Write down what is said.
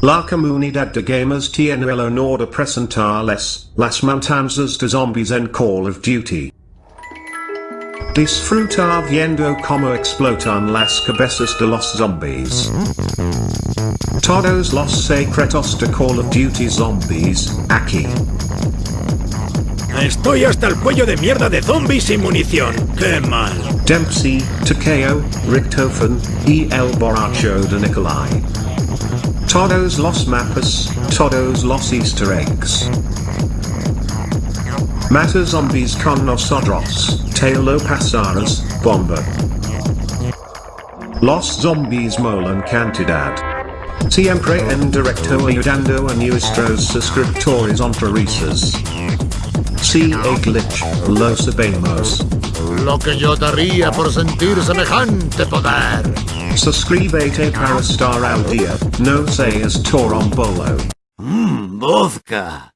La comunidad de gamers tiene el honor de presentarles las matanzas de zombies en Call of Duty. Disfrutar viendo como explotan las cabezas de los zombies. Todos los secretos de Call of Duty Zombies, aquí. Estoy hasta el cuello de mierda de zombies y munición. ¡Qué mal! Dempsey, Takeo, Richtofen, y el borracho de Nikolai. Todos los mapas, todos los easter eggs. Mata zombies con nosotros, te lo pasarás, bomba. Los zombies molan cantidad. Siempre en directo ayudando a nuestros suscriptores honrarisas. Si a glitch, lo sabemos. Lo que yo daría por sentir semejante poder. Suscríbete para estar al día, no seas torombolo. Mmm, vodka.